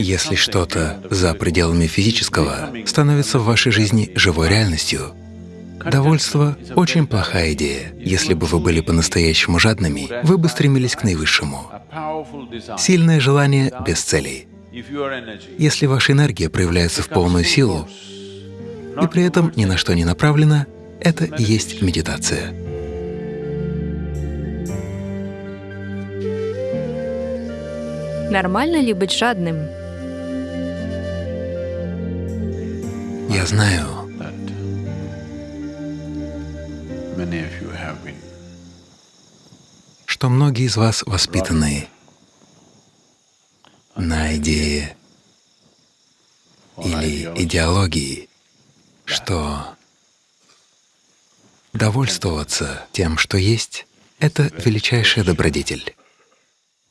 Если что-то за пределами физического становится в вашей жизни живой реальностью, довольство — очень плохая идея. Если бы вы были по-настоящему жадными, вы бы стремились к наивысшему. Сильное желание без целей. Если ваша энергия проявляется в полную силу и при этом ни на что не направлена, это и есть медитация. Нормально ли быть жадным? Я знаю, что многие из вас воспитаны на идее или идеологии, что довольствоваться тем, что есть, — это величайшая добродетель.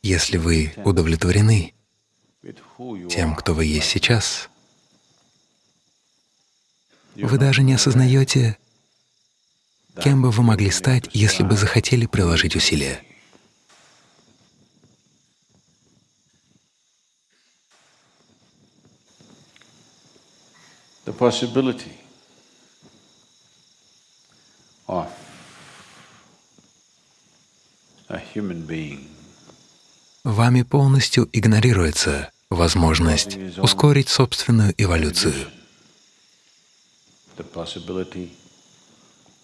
Если вы удовлетворены тем, кто вы есть сейчас, вы даже не осознаете, кем бы вы могли стать, если бы захотели приложить усилия. The possibility of a human being Вами полностью игнорируется возможность ускорить собственную эволюцию,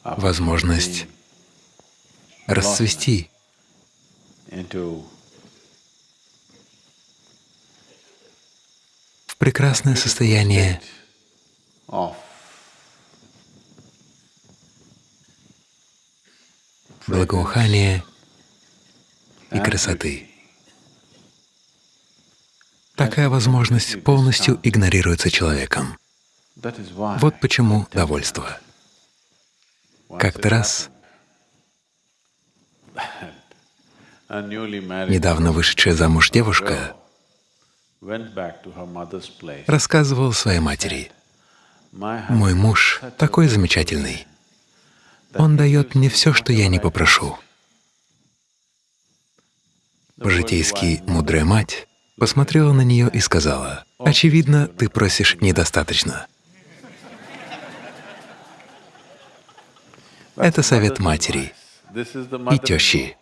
возможность расцвести, в прекрасное состояние благоухания и красоты. Такая возможность полностью игнорируется человеком. Вот почему довольство. Как-то раз недавно вышедшая замуж девушка рассказывала своей матери, «Мой муж такой замечательный. Он дает мне все, что я не попрошу». По-житейски мудрая мать посмотрела на нее и сказала, «Очевидно, ты просишь недостаточно». Это совет матери и тещи.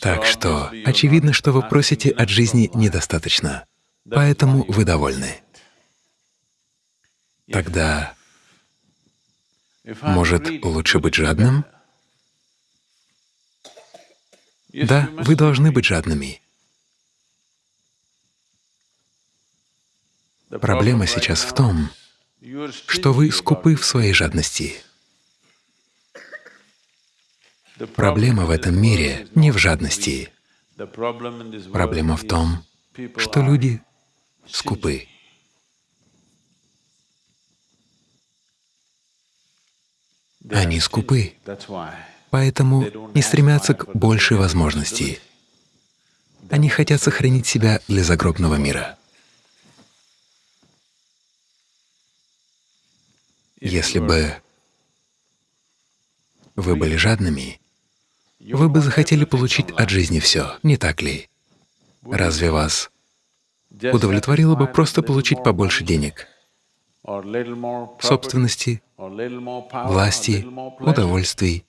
Так что очевидно, что вы просите от жизни недостаточно, поэтому вы довольны. Тогда, может, лучше быть жадным? Да, вы должны быть жадными. Проблема сейчас в том, что вы скупы в своей жадности. Проблема в этом мире не в жадности. Проблема в том, что люди скупы. Они скупы, поэтому не стремятся к большей возможности. Они хотят сохранить себя для загробного мира. Если бы вы были жадными, вы бы захотели получить от жизни все, не так ли? Разве вас удовлетворило бы просто получить побольше денег, собственности, власти, удовольствий?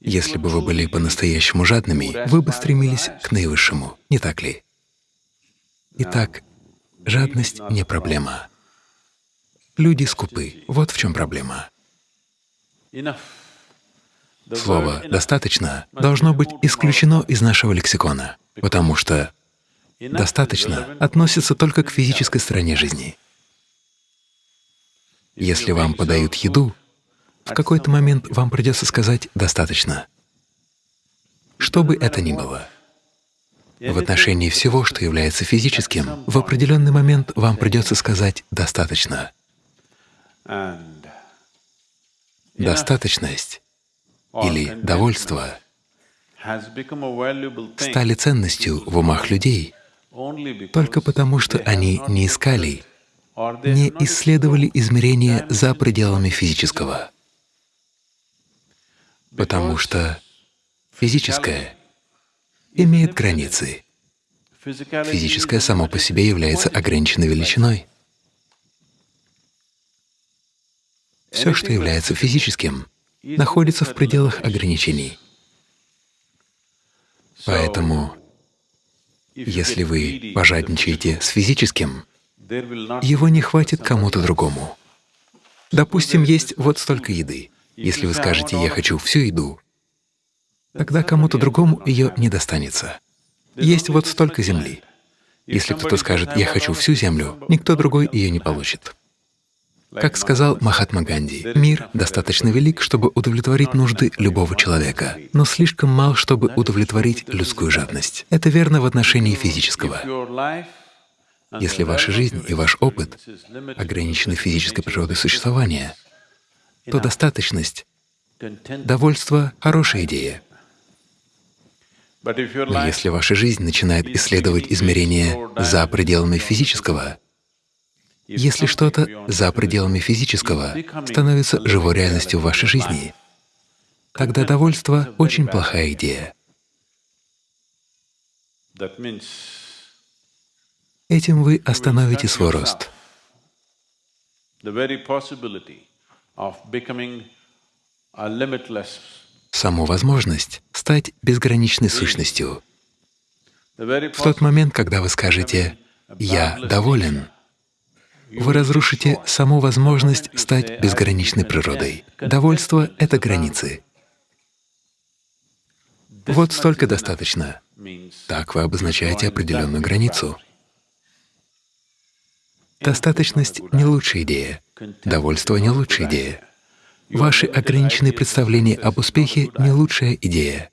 Если бы вы были по-настоящему жадными, вы бы стремились к наивысшему, не так ли? Итак, жадность не проблема. Люди скупы. Вот в чем проблема. Слово «достаточно» должно быть исключено из нашего лексикона, потому что «достаточно» относится только к физической стороне жизни. Если вам подают еду, в какой-то момент вам придется сказать «достаточно». Что бы это ни было. В отношении всего, что является физическим, в определенный момент вам придется сказать «достаточно». Достаточность или довольство стали ценностью в умах людей только потому, что они не искали, не исследовали измерения за пределами физического. потому что физическое имеет границы. Физическое само по себе является ограниченной величиной. Все, что является физическим, находится в пределах ограничений. Поэтому, если вы пожадничаете с физическим, его не хватит кому-то другому. Допустим, есть вот столько еды. Если вы скажете «я хочу всю еду», тогда кому-то другому ее не достанется. Есть вот столько земли. Если кто-то скажет «я хочу всю землю», никто другой ее не получит. Как сказал Махатма Ганди, мир достаточно велик, чтобы удовлетворить нужды любого человека, но слишком мал, чтобы удовлетворить людскую жадность. Это верно в отношении физического. Если ваша жизнь и ваш опыт ограничены физической природой существования, то достаточность, довольство — хорошая идея. Но если ваша жизнь начинает исследовать измерения за пределами физического, если что-то за пределами физического становится живой реальностью в вашей жизни, тогда довольство — очень плохая идея. Этим вы остановите свой рост. Саму возможность стать безграничной сущностью. В тот момент, когда вы скажете «я доволен», вы разрушите саму возможность стать безграничной природой. Довольство — это границы. Вот столько достаточно. Так вы обозначаете определенную границу. Достаточность — не лучшая идея, довольство — не лучшая идея. Ваши ограниченные представления об успехе — не лучшая идея.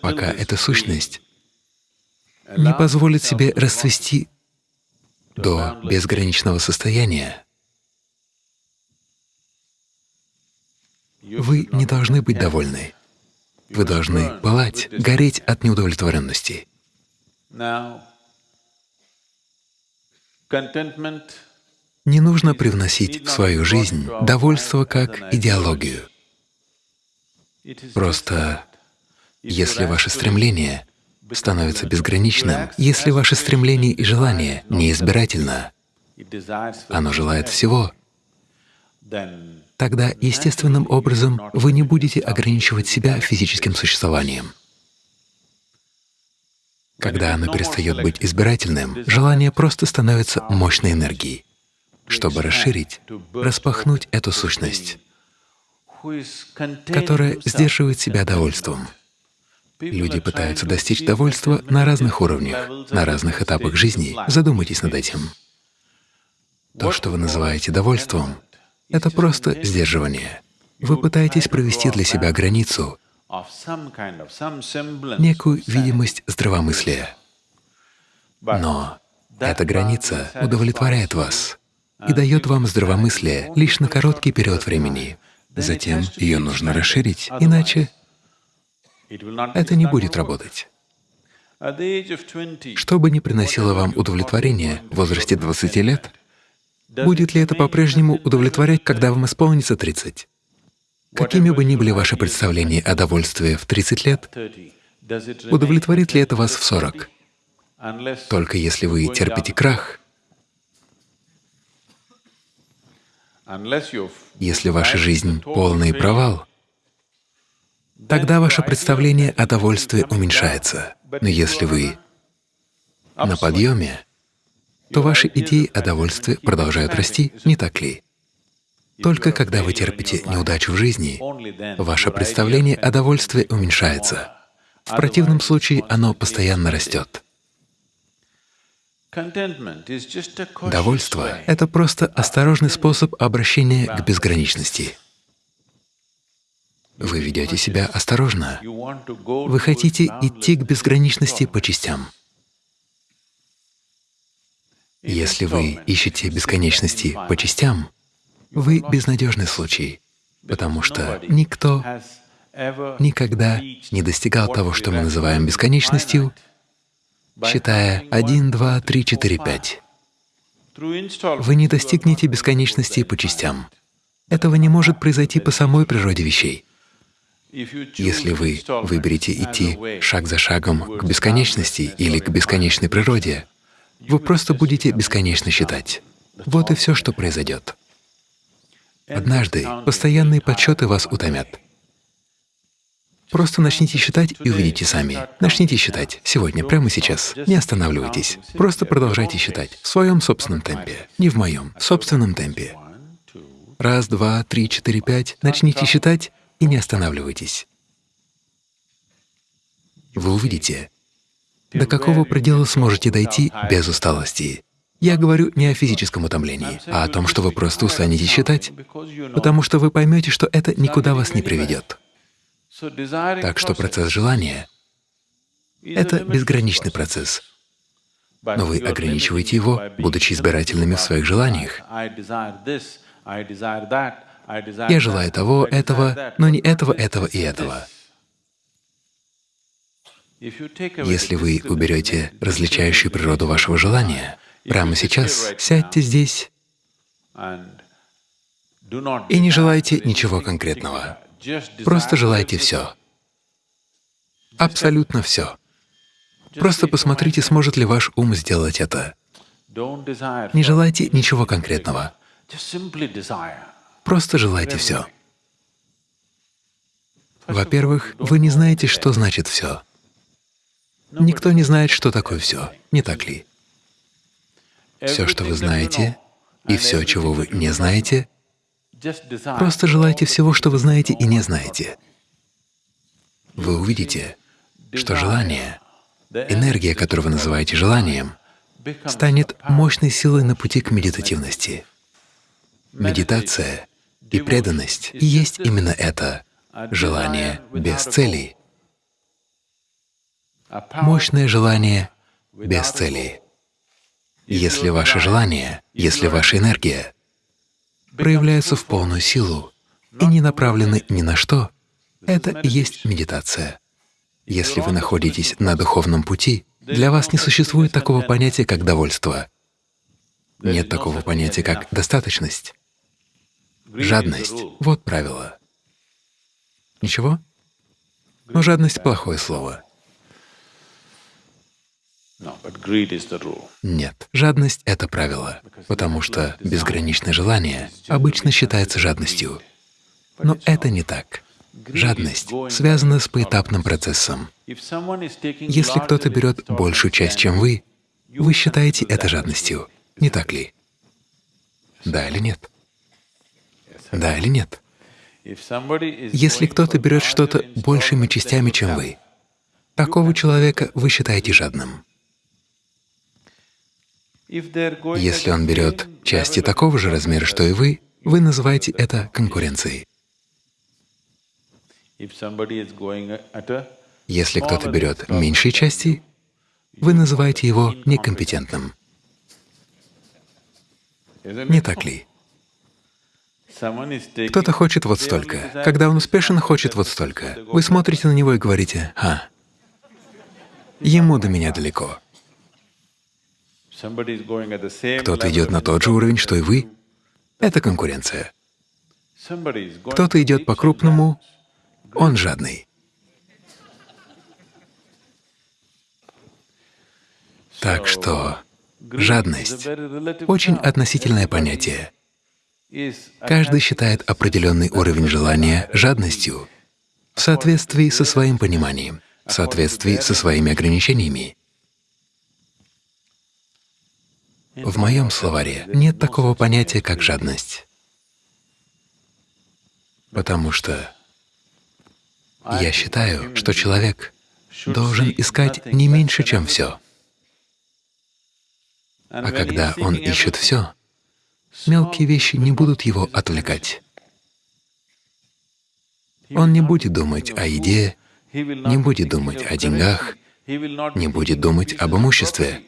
Пока эта сущность не позволит себе расцвести до безграничного состояния, вы не должны быть довольны. Вы должны пылать, гореть от неудовлетворенности. Не нужно привносить в свою жизнь довольство как идеологию. Просто если ваше стремление становится безграничным, если ваше стремление и желание неизбирательно, оно желает всего, тогда естественным образом вы не будете ограничивать себя физическим существованием. Когда оно перестает быть избирательным, желание просто становится мощной энергией, чтобы расширить, распахнуть эту сущность, которая сдерживает себя довольством. Люди пытаются достичь довольства на разных уровнях, на разных этапах жизни. Задумайтесь над этим. То, что вы называете довольством, — это просто сдерживание. Вы пытаетесь провести для себя границу, некую видимость здравомыслия. Но эта граница удовлетворяет вас и дает вам здравомыслие лишь на короткий период времени. Затем ее нужно расширить, иначе это не будет работать. Что бы ни приносило вам удовлетворение в возрасте 20 лет, будет ли это по-прежнему удовлетворять, когда вам исполнится 30? Какими бы ни были ваши представления о довольстве в 30 лет, удовлетворит ли это вас в 40? Только если вы терпите крах, если ваша жизнь — полный провал, тогда ваше представление о довольстве уменьшается. Но если вы на подъеме, то ваши идеи о довольстве продолжают расти, не так ли? Только когда вы терпите неудачу в жизни, ваше представление о довольстве уменьшается. В противном случае оно постоянно растет. Довольство — это просто осторожный способ обращения к безграничности. Вы ведете себя осторожно. Вы хотите идти к безграничности по частям. Если вы ищете бесконечности по частям, вы безнадежный случай, потому что никто никогда не достигал того, что мы называем бесконечностью, считая 1, 2, 3, 4, 5. Вы не достигнете бесконечности по частям. Этого не может произойти по самой природе вещей. Если вы выберете идти шаг за шагом к бесконечности или к бесконечной природе, вы просто будете бесконечно считать. Вот и все, что произойдет. Однажды постоянные подсчеты вас утомят. Просто начните считать и увидите сами. Начните считать сегодня, прямо сейчас. Не останавливайтесь. Просто продолжайте считать в своем собственном темпе, не в моем, в собственном темпе. Раз, два, три, четыре, пять. Начните считать и не останавливайтесь. Вы увидите, до какого предела сможете дойти без усталости. Я говорю не о физическом утомлении, а о том, что вы просто устанете считать, потому что вы поймете, что это никуда вас не приведет. Так что процесс желания это безграничный процесс, но вы ограничиваете его, будучи избирательными в своих желаниях. Я желаю того, этого, но не этого, этого и этого. Если вы уберете различающую природу вашего желания, прямо сейчас сядьте здесь и не желайте ничего конкретного. Просто желайте все. Абсолютно все. Просто посмотрите, сможет ли ваш ум сделать это. Не желайте ничего конкретного. Просто желайте все. Во-первых, вы не знаете, что значит все. Никто не знает, что такое все, не так ли? Все, что вы знаете, и все, чего вы не знаете, просто желайте всего, что вы знаете и не знаете. Вы увидите, что желание, энергия, которую вы называете желанием, станет мощной силой на пути к медитативности. Медитация и преданность есть именно это — желание без целей, мощное желание без целей. Если ваше желание, если ваша энергия проявляются в полную силу и не направлены ни на что, это и есть медитация. Если вы находитесь на духовном пути, для вас не существует такого понятия, как довольство. Нет такого понятия, как достаточность. Жадность — вот правило. Ничего? Но жадность — плохое слово. Нет, жадность — это правило, потому что безграничное желание обычно считается жадностью. Но это не так. Жадность связана с поэтапным процессом. Если кто-то берет большую часть, чем вы, вы считаете это жадностью, не так ли? Да или нет? Да или нет? Если кто-то берет что-то большими частями, чем вы, такого человека вы считаете жадным. Если он берет части такого же размера, что и вы, вы называете это конкуренцией. Если кто-то берет меньшие части, вы называете его некомпетентным. Не так ли? Кто-то хочет вот столько. Когда он успешен, хочет вот столько. Вы смотрите на него и говорите, «А, ему до меня далеко». Кто-то идет на тот же уровень, что и вы. Это конкуренция. Кто-то идет по-крупному, он жадный. Так что жадность очень относительное понятие. Каждый считает определенный уровень желания жадностью в соответствии со своим пониманием, в соответствии со своими ограничениями. В моем словаре нет такого понятия, как жадность, потому что я считаю, что человек должен искать не меньше, чем все. А когда он ищет все, мелкие вещи не будут его отвлекать. Он не будет думать о еде, не будет думать о деньгах, не будет думать об имуществе.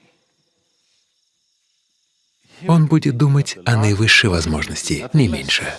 Он будет думать о наивысшей возможности, не меньше.